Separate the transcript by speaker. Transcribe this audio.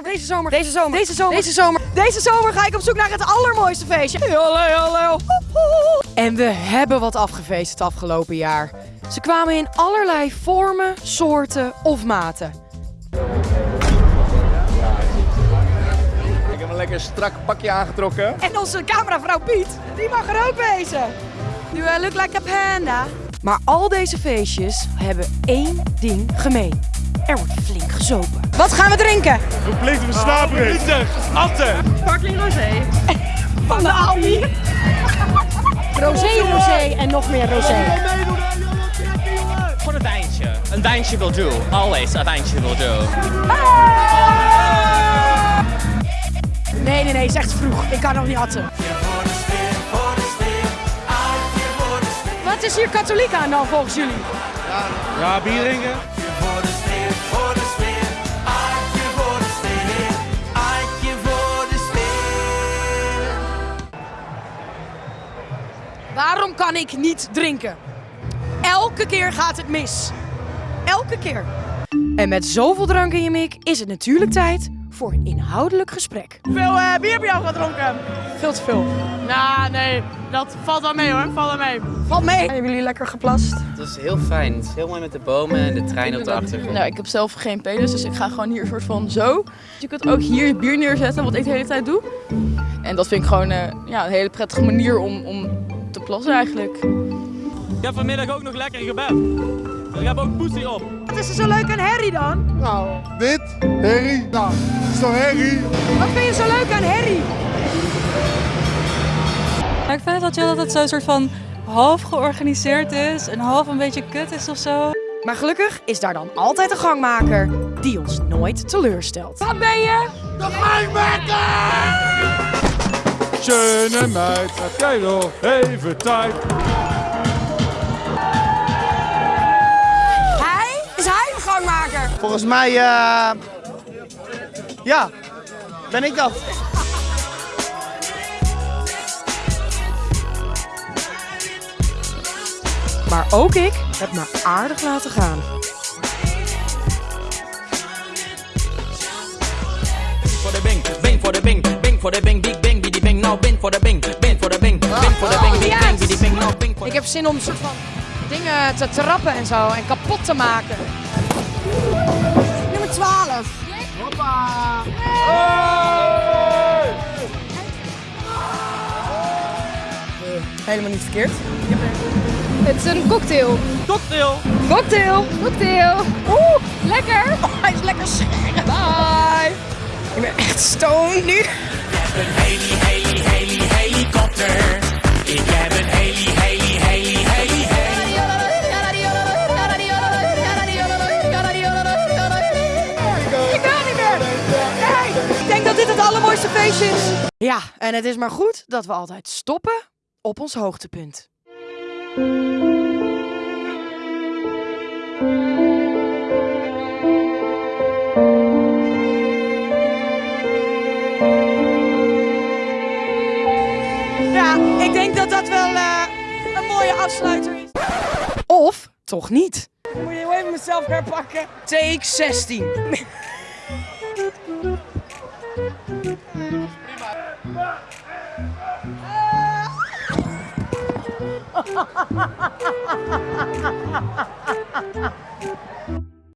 Speaker 1: Deze zomer, deze zomer, deze zomer, deze zomer, deze zomer ga ik op zoek naar het allermooiste feestje. Hallo, hallo. En we hebben wat afgefeest het afgelopen jaar. Ze kwamen in allerlei vormen, soorten of maten.
Speaker 2: Ik heb een lekker strak pakje aangetrokken.
Speaker 1: En onze cameravrouw Piet, die mag er ook wezen. I look like a panda? Maar al deze feestjes hebben één ding gemeen. Er wordt flink gezopen. Wat gaan we drinken?
Speaker 3: Verplicht versnapering. Atten.
Speaker 1: Sparkling rosé. Van de Aldi. Rosé, rosé en nog meer rosé.
Speaker 4: Gewoon een wijntje. Een wijntje wil doen. Always een wijntje wil doen.
Speaker 1: Nee, nee, nee, is echt vroeg. Ik kan nog niet atten. Wat is hier katholiek aan dan volgens jullie?
Speaker 3: Ja, bier drinken.
Speaker 1: Waarom kan ik niet drinken? Elke keer gaat het mis. Elke keer. En met zoveel drank in je mik is het natuurlijk tijd voor een inhoudelijk gesprek.
Speaker 5: Hoeveel eh, bier heb je al gedronken?
Speaker 1: Veel te veel.
Speaker 5: Nou, nee, dat valt wel mee hoor. Valt wel mee.
Speaker 1: Valt mee. Hebben jullie lekker geplast?
Speaker 4: Het is heel fijn. Het is heel mooi met de bomen en de trein op de achtergrond.
Speaker 6: Nou, ik heb zelf geen penis, dus ik ga gewoon hier een soort van zo. Je kunt ook hier je bier neerzetten, wat ik de hele tijd doe. En dat vind ik gewoon eh, ja, een hele prettige manier om, om te plassen eigenlijk.
Speaker 7: Ik heb vanmiddag ook nog lekker gebed. Ik heb ook poesie op.
Speaker 1: Wat is er zo leuk aan Harry dan?
Speaker 3: Nou, dit, Harry. Nou, is toch Harry?
Speaker 1: Wat vind je zo leuk aan Harry?
Speaker 8: Maar ik vind het wel chill dat het zo'n soort van half georganiseerd is en half een beetje kut is of zo.
Speaker 1: Maar gelukkig is daar dan altijd een gangmaker die ons nooit teleurstelt. Wat ben je?
Speaker 3: Schöne meid, heb jij nog even tijd?
Speaker 1: Hij? Is hij de gangmaker?
Speaker 5: Volgens mij, eh ja, ben ik dat.
Speaker 1: Maar ook ik heb me aardig laten gaan.
Speaker 7: Voor de bing, bing voor de bing, bing voor de bing, nou bing voor de bing, bing voor de bing, bing voor de bing, big bang, biddy bang, nou bing voor
Speaker 1: Ik heb zin om soort van dingen te trappen en zo en kapot te maken. Nummer 12. Helemaal niet verkeerd.
Speaker 6: Het is een cocktail.
Speaker 7: cocktail.
Speaker 1: Cocktail.
Speaker 6: Cocktail.
Speaker 1: Oeh, lekker. Oh, hij is lekker scherp. Bye. Ik ben echt stoned nu. Ja, en het is maar goed dat we altijd stoppen op ons hoogtepunt. Ja, ik denk dat dat wel eh, een mooie afsluiter is. Of toch niet. Moet je even mezelf herpakken. Take 16. Ha ha ha ha ha ha!